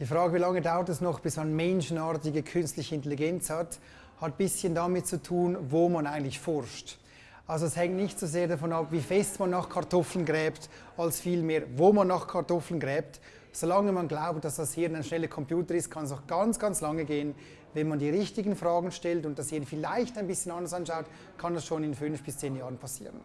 Die Frage, wie lange dauert es noch, bis man menschenartige künstliche Intelligenz hat, hat ein bisschen damit zu tun, wo man eigentlich forscht. Also es hängt nicht so sehr davon ab, wie fest man nach Kartoffeln gräbt, als vielmehr, wo man nach Kartoffeln gräbt. Solange man glaubt, dass das Hirn ein schneller Computer ist, kann es auch ganz, ganz lange gehen. Wenn man die richtigen Fragen stellt und das Hirn vielleicht ein bisschen anders anschaut, kann das schon in fünf bis zehn Jahren passieren.